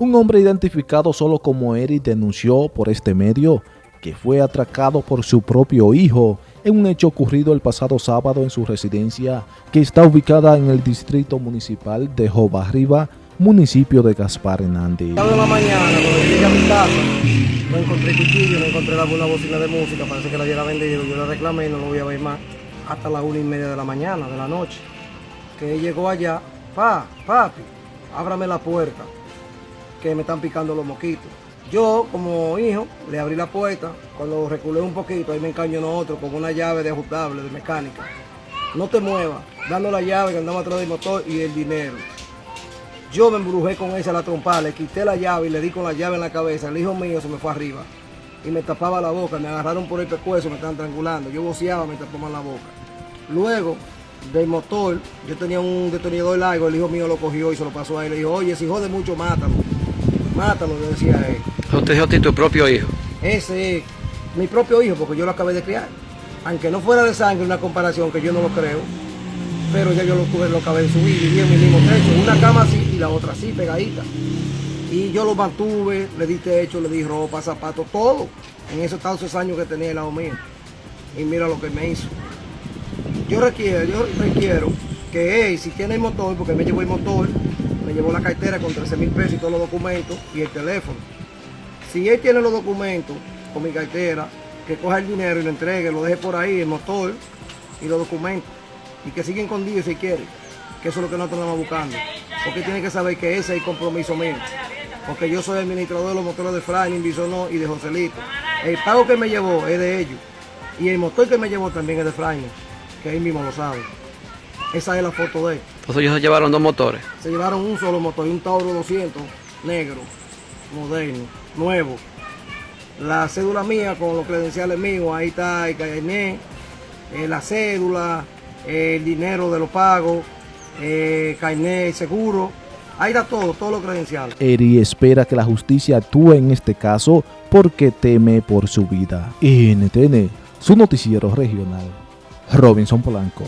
Un hombre identificado solo como Eric denunció por este medio que fue atracado por su propio hijo en un hecho ocurrido el pasado sábado en su residencia que está ubicada en el distrito municipal de Jobarriba, municipio de Gaspar Hernández. de la mañana, cuando llegué a mi casa, no encontré cuchillo, no encontré alguna bocina de música, parece que la hubiera vendido, yo la reclamé y no lo voy a ver más hasta la una y media de la mañana, de la noche. Que llegó allá, pa, papi, ábrame la puerta que me están picando los moquitos. Yo, como hijo, le abrí la puerta, cuando reculé un poquito, ahí me encañó otro con una llave de ajustable, de mecánica. No te muevas, dando la llave que andaba atrás del motor y el dinero. Yo me embrujé con esa la trompa, le quité la llave y le di con la llave en la cabeza. El hijo mío se me fue arriba y me tapaba la boca, me agarraron por el pescuezo, me estaban triangulando. Yo voceaba, me tapaban la boca. Luego, del motor, yo tenía un detonador largo, el hijo mío lo cogió y se lo pasó a él. Le dijo, oye, si jode mucho, mátalo mátalo, le decía a él. ¿Usted dijo a ti tu propio hijo? Ese es mi propio hijo, porque yo lo acabé de criar. Aunque no fuera de sangre una comparación, que yo no lo creo, pero ya yo lo, tuve, lo acabé de subir, viví en mi mismo techo, una cama así y la otra así, pegadita. Y yo lo mantuve, le di techo, le di ropa, zapatos, todo, en esos tantos años que tenía el lado mío. Y mira lo que me hizo. Yo requiero, yo requiero que él, si tiene el motor, porque me llevó el motor, me llevó la cartera con 13 mil pesos y todos los documentos y el teléfono. Si él tiene los documentos con mi cartera, que coja el dinero y lo entregue, lo deje por ahí, el motor y los documentos. Y que siga escondido si quiere, que eso es lo que nosotros estamos buscando. Porque tiene que saber que ese es el compromiso mío. Porque yo soy administrador de los motores de Franklin, Bisonó y de Joselito. El pago que me llevó es de ellos. Y el motor que me llevó también es de Franklin, que él mismo lo sabe. Esa es la foto de él. Entonces ellos se llevaron dos motores. Se llevaron un solo motor y un Tauro 200 negro, moderno, nuevo. La cédula mía con los credenciales míos, ahí está el carnet, eh, la cédula, el dinero de los pagos, eh, carnet, seguro. Ahí está todo, todos los credenciales. Eri espera que la justicia actúe en este caso porque teme por su vida. NTN, su noticiero regional. Robinson Polanco.